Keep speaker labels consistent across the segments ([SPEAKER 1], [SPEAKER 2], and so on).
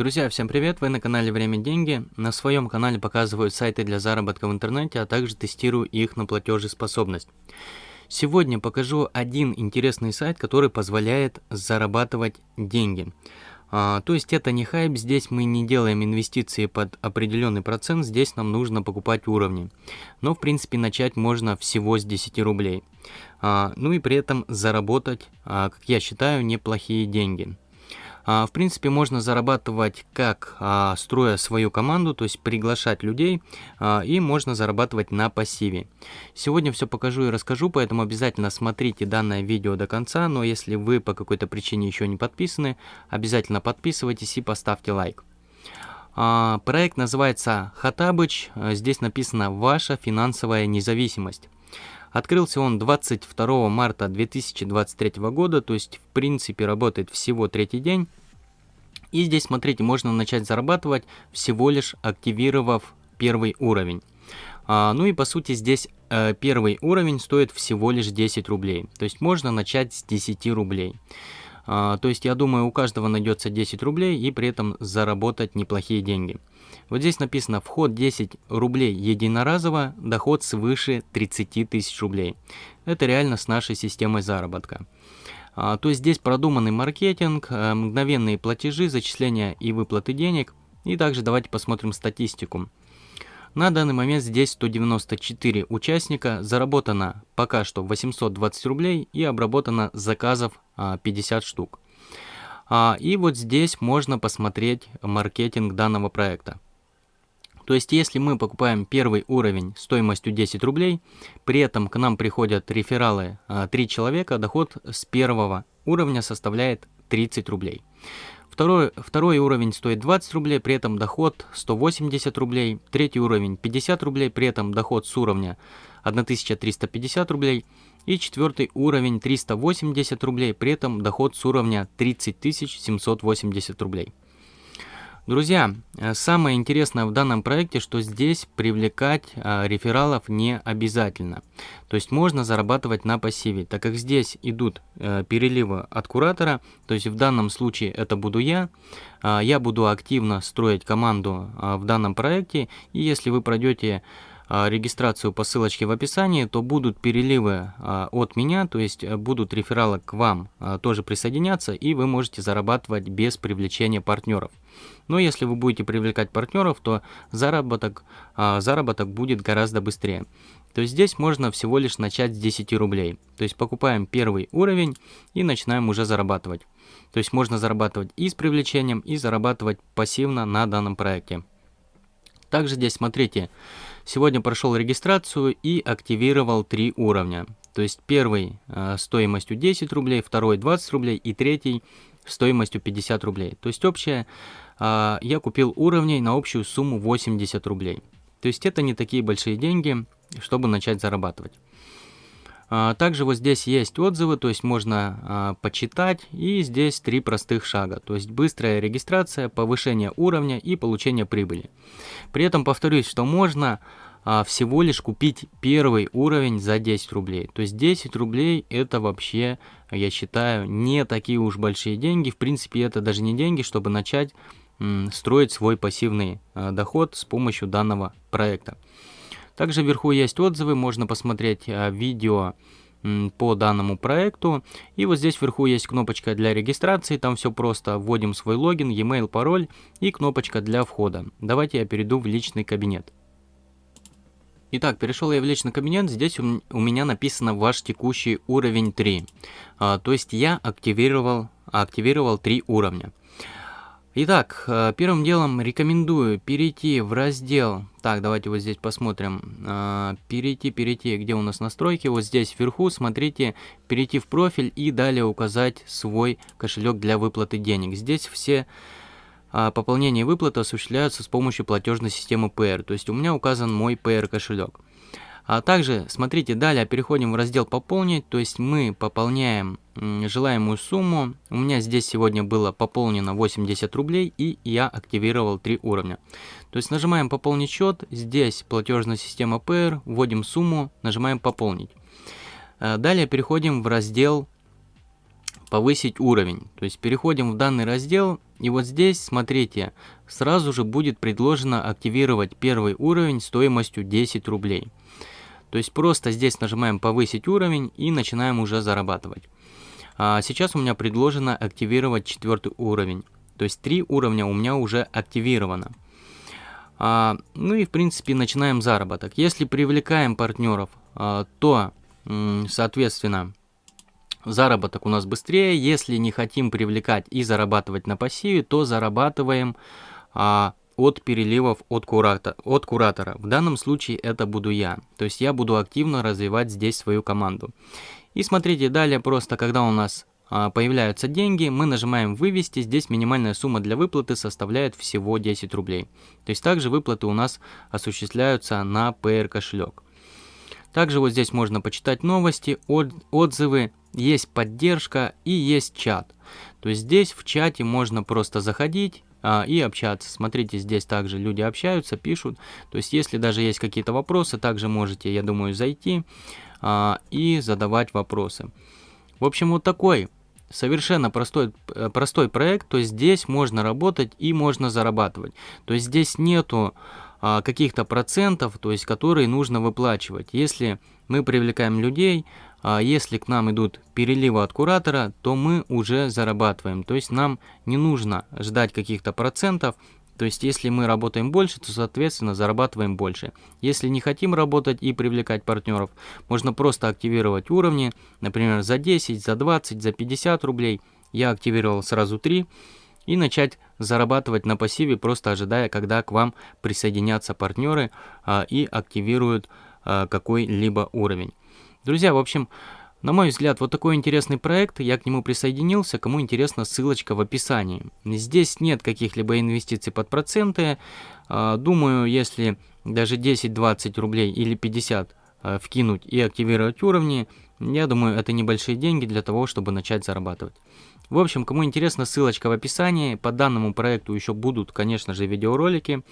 [SPEAKER 1] Друзья, всем привет! Вы на канале Время Деньги. На своем канале показываю сайты для заработка в интернете, а также тестирую их на платежеспособность. Сегодня покажу один интересный сайт, который позволяет зарабатывать деньги. А, то есть это не хайп, здесь мы не делаем инвестиции под определенный процент, здесь нам нужно покупать уровни. Но в принципе начать можно всего с 10 рублей. А, ну и при этом заработать, а, как я считаю, неплохие деньги. А, в принципе, можно зарабатывать как а, строя свою команду, то есть приглашать людей, а, и можно зарабатывать на пассиве. Сегодня все покажу и расскажу, поэтому обязательно смотрите данное видео до конца, но если вы по какой-то причине еще не подписаны, обязательно подписывайтесь и поставьте лайк. Проект называется Хатабыч, здесь написано «Ваша финансовая независимость». Открылся он 22 марта 2023 года, то есть в принципе работает всего третий день. И здесь, смотрите, можно начать зарабатывать, всего лишь активировав первый уровень. А, ну и по сути здесь э, первый уровень стоит всего лишь 10 рублей. То есть можно начать с 10 рублей. А, то есть я думаю у каждого найдется 10 рублей и при этом заработать неплохие деньги. Вот здесь написано вход 10 рублей единоразово, доход свыше 30 тысяч рублей. Это реально с нашей системой заработка. А, то есть здесь продуманный маркетинг, а, мгновенные платежи, зачисления и выплаты денег. И также давайте посмотрим статистику. На данный момент здесь 194 участника, заработано пока что 820 рублей и обработано заказов 50 а, штук. И вот здесь можно посмотреть маркетинг данного проекта. То есть, если мы покупаем первый уровень стоимостью 10 рублей, при этом к нам приходят рефералы 3 а, человека, доход с первого уровня составляет 30 рублей. Второй, второй уровень стоит 20 рублей, при этом доход 180 рублей. Третий уровень 50 рублей, при этом доход с уровня 1350 рублей. И четвертый уровень 380 рублей, при этом доход с уровня 30 780 рублей. Друзья, э, самое интересное в данном проекте, что здесь привлекать а, рефералов не обязательно. То есть можно зарабатывать на пассиве, так как здесь идут а, переливы от куратора, то есть в данном случае это буду я. Я буду активно строить команду в данном проекте, и если вы пройдете регистрацию по ссылочке в описании, то будут переливы а, от меня, то есть э, будут рефералы к вам а, тоже присоединяться, и вы можете зарабатывать без привлечения партнеров. Но если вы будете привлекать партнеров, то заработок, заработок будет гораздо быстрее. То есть здесь можно всего лишь начать с 10 рублей. То есть покупаем первый уровень и начинаем уже зарабатывать. То есть можно зарабатывать и с привлечением, и зарабатывать пассивно на данном проекте. Также здесь смотрите, Сегодня прошел регистрацию и активировал три уровня. То есть первый э, стоимостью 10 рублей, второй 20 рублей и третий стоимостью 50 рублей. То есть общая э, я купил уровней на общую сумму 80 рублей. То есть это не такие большие деньги, чтобы начать зарабатывать. А, также вот здесь есть отзывы, то есть можно а, почитать. И здесь три простых шага. То есть быстрая регистрация, повышение уровня и получение прибыли. При этом повторюсь, что можно а, всего лишь купить первый уровень за 10 рублей. То есть 10 рублей это вообще, я считаю, не такие уж большие деньги. В принципе, это даже не деньги, чтобы начать строить свой пассивный доход с помощью данного проекта. Также вверху есть отзывы, можно посмотреть а, видео по данному проекту. И вот здесь вверху есть кнопочка для регистрации, там все просто. Вводим свой логин, e-mail, пароль и кнопочка для входа. Давайте я перейду в личный кабинет. Итак, перешел я в личный кабинет, здесь у, меня написано ваш текущий уровень 3. А, то есть я активировал, активировал 3 уровня. Итак, э, первым делом рекомендую перейти в раздел, так, давайте вот здесь посмотрим, э, перейти, перейти, где у нас настройки, вот здесь вверху, смотрите, перейти в профиль и далее указать свой кошелек для выплаты денег. Здесь все э, пополнения и выплаты осуществляются с помощью платежной системы PR, то есть у меня указан мой PR кошелек. А также, смотрите, далее переходим в раздел «Пополнить», то есть мы пополняем желаемую сумму. У меня здесь сегодня было пополнено 80 рублей, и я активировал 3 уровня. То есть нажимаем «Пополнить счет», здесь платежная система PR, вводим сумму, нажимаем «Пополнить». А далее переходим в раздел повысить уровень. То есть переходим в данный раздел, и вот здесь, смотрите, сразу же будет предложено активировать первый уровень стоимостью 10 рублей. То есть просто здесь нажимаем повысить уровень и начинаем уже зарабатывать. А сейчас у меня предложено активировать четвертый уровень. То есть три уровня у меня уже активировано. А, ну и в принципе начинаем заработок. Если привлекаем партнеров, а, то соответственно заработок у нас быстрее. Если не хотим привлекать и зарабатывать на пассиве, то зарабатываем а, от переливов от, курата, от куратора. В данном случае это буду я. То есть я буду активно развивать здесь свою команду. И смотрите, далее просто, когда у нас а, появляются деньги, мы нажимаем «Вывести». Здесь минимальная сумма для выплаты составляет всего 10 рублей. То есть также выплаты у нас осуществляются на PR кошелек. Также вот здесь можно почитать новости, отзывы, есть поддержка и есть чат. То есть здесь в чате можно просто заходить а, и общаться. Смотрите, здесь также люди общаются, пишут. То есть если даже есть какие-то вопросы, также можете, я думаю, зайти а, и задавать вопросы. В общем, вот такой совершенно простой, э, простой проект. То есть здесь можно работать и можно зарабатывать. То есть здесь нету а, каких-то процентов, то есть которые нужно выплачивать. Если мы привлекаем людей, а если к нам идут переливы от куратора, то мы уже зарабатываем. То есть нам не нужно ждать каких-то процентов. То есть если мы работаем больше, то соответственно зарабатываем больше. Если не хотим работать и привлекать партнеров, можно просто активировать уровни, например, за 10, за 20, за 50 рублей. Я активировал сразу 3 и начать зарабатывать на пассиве, просто ожидая, когда к вам присоединятся партнеры а, и активируют а, какой-либо уровень. Друзья, в общем, на мой взгляд, вот такой интересный проект, я к нему присоединился, кому интересно, ссылочка в описании. Здесь нет каких-либо инвестиций под проценты, а, думаю, если даже 10-20 рублей или 50 а, вкинуть и активировать уровни, я думаю, это небольшие деньги для того, чтобы начать зарабатывать. В общем, кому интересно, ссылочка в описании. По данному проекту еще будут, конечно же, видеоролики.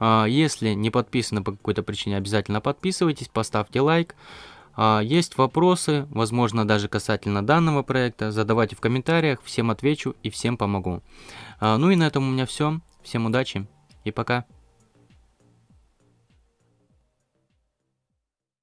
[SPEAKER 1] А, если не подписаны по какой-то причине, обязательно подписывайтесь, поставьте лайк. А, есть вопросы, возможно, даже касательно данного проекта, задавайте в комментариях, всем отвечу и всем помогу. А, ну и на этом у меня все. Всем удачи и пока.